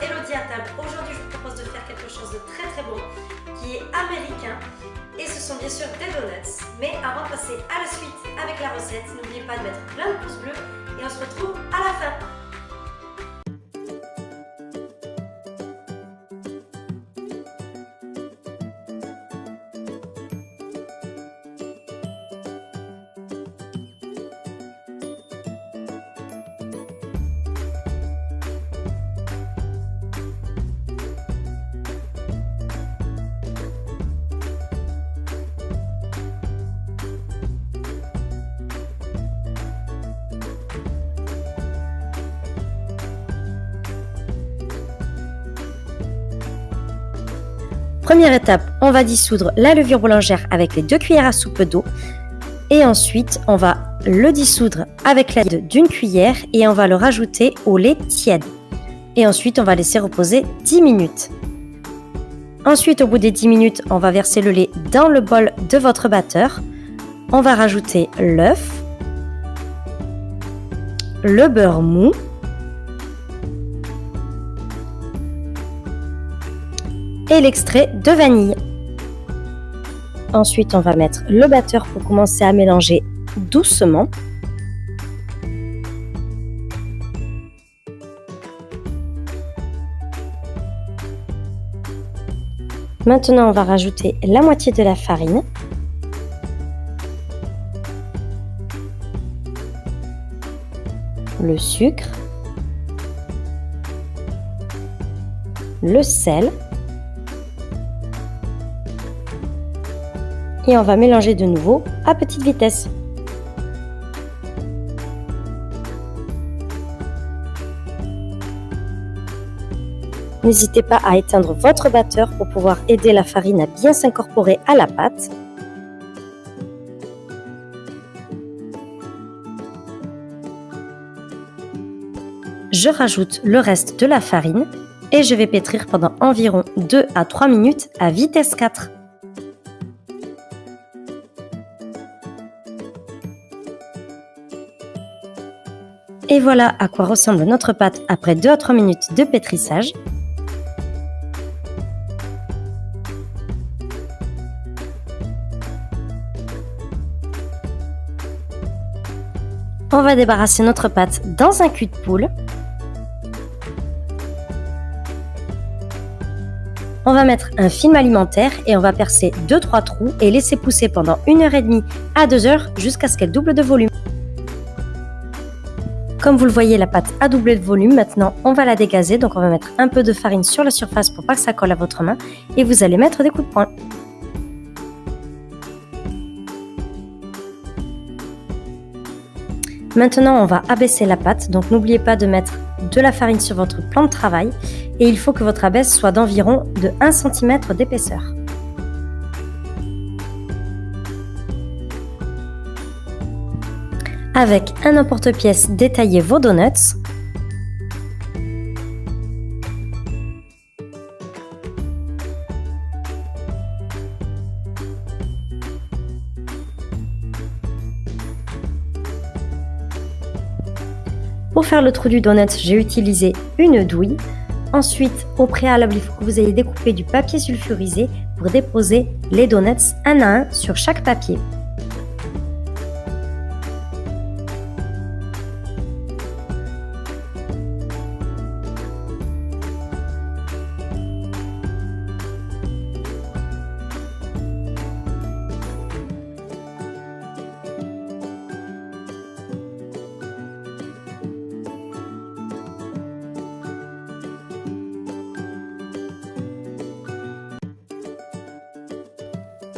Elodie à table. Aujourd'hui, je vous propose de faire quelque chose de très très bon qui est américain. Et ce sont bien sûr des donuts. Mais avant de passer à la suite avec la recette, n'oubliez pas de mettre plein de pouces bleus et on se retrouve à la fin. Première étape, on va dissoudre la levure boulangère avec les deux cuillères à soupe d'eau. Et ensuite, on va le dissoudre avec l'aide d'une cuillère et on va le rajouter au lait tiède. Et ensuite, on va laisser reposer 10 minutes. Ensuite, au bout des 10 minutes, on va verser le lait dans le bol de votre batteur. On va rajouter l'œuf, le beurre mou, et l'extrait de vanille. Ensuite, on va mettre le batteur pour commencer à mélanger doucement. Maintenant, on va rajouter la moitié de la farine. Le sucre. Le sel. Et on va mélanger de nouveau à petite vitesse. N'hésitez pas à éteindre votre batteur pour pouvoir aider la farine à bien s'incorporer à la pâte. Je rajoute le reste de la farine et je vais pétrir pendant environ 2 à 3 minutes à vitesse 4. Et voilà à quoi ressemble notre pâte après 2 à 3 minutes de pétrissage. On va débarrasser notre pâte dans un cul de poule. On va mettre un film alimentaire et on va percer 2-3 trous et laisser pousser pendant 1h30 à 2h jusqu'à ce qu'elle double de volume. Comme vous le voyez, la pâte a doublé de volume. Maintenant, on va la dégazer. Donc, on va mettre un peu de farine sur la surface pour pas que ça colle à votre main. Et vous allez mettre des coups de poing. Maintenant, on va abaisser la pâte. Donc, n'oubliez pas de mettre de la farine sur votre plan de travail. Et il faut que votre abaisse soit d'environ de 1 cm d'épaisseur. Avec un emporte-pièce, détaillez vos donuts. Pour faire le trou du donut, j'ai utilisé une douille. Ensuite, au préalable, il faut que vous ayez découpé du papier sulfurisé pour déposer les donuts un à un sur chaque papier.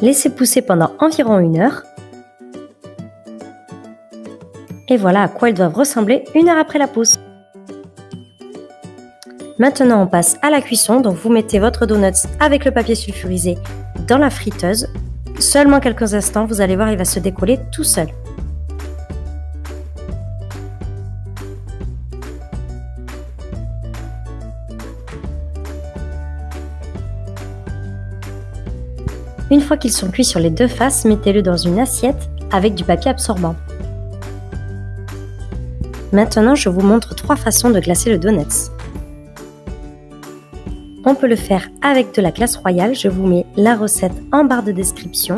Laissez pousser pendant environ une heure. Et voilà à quoi ils doivent ressembler une heure après la pousse. Maintenant, on passe à la cuisson. Donc, vous mettez votre donuts avec le papier sulfurisé dans la friteuse. Seulement quelques instants, vous allez voir, il va se décoller tout seul. Une fois qu'ils sont cuits sur les deux faces, mettez-le dans une assiette avec du papier absorbant. Maintenant, je vous montre trois façons de glacer le donuts. On peut le faire avec de la glace royale. Je vous mets la recette en barre de description.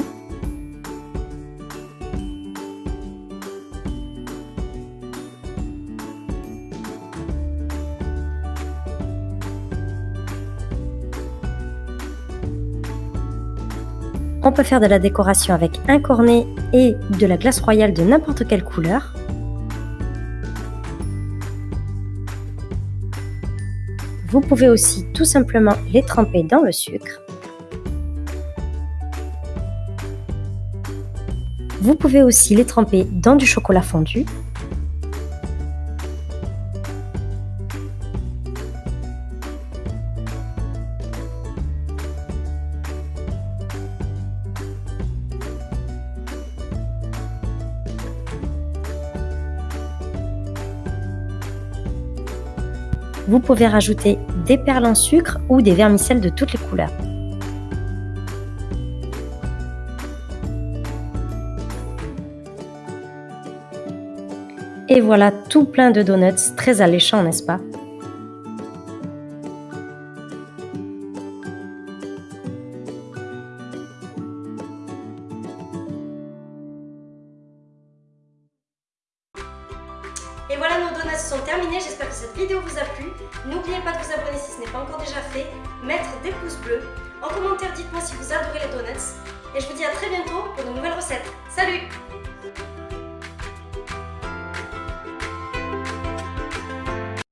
On peut faire de la décoration avec un cornet et de la glace royale de n'importe quelle couleur. Vous pouvez aussi tout simplement les tremper dans le sucre. Vous pouvez aussi les tremper dans du chocolat fondu Vous pouvez rajouter des perles en sucre ou des vermicelles de toutes les couleurs. Et voilà tout plein de donuts, très alléchants, n'est-ce pas? Voilà, nos donuts sont terminés. J'espère que cette vidéo vous a plu. N'oubliez pas de vous abonner si ce n'est pas encore déjà fait, mettre des pouces bleus. En commentaire, dites-moi si vous adorez les donuts. Et je vous dis à très bientôt pour de nouvelles recettes. Salut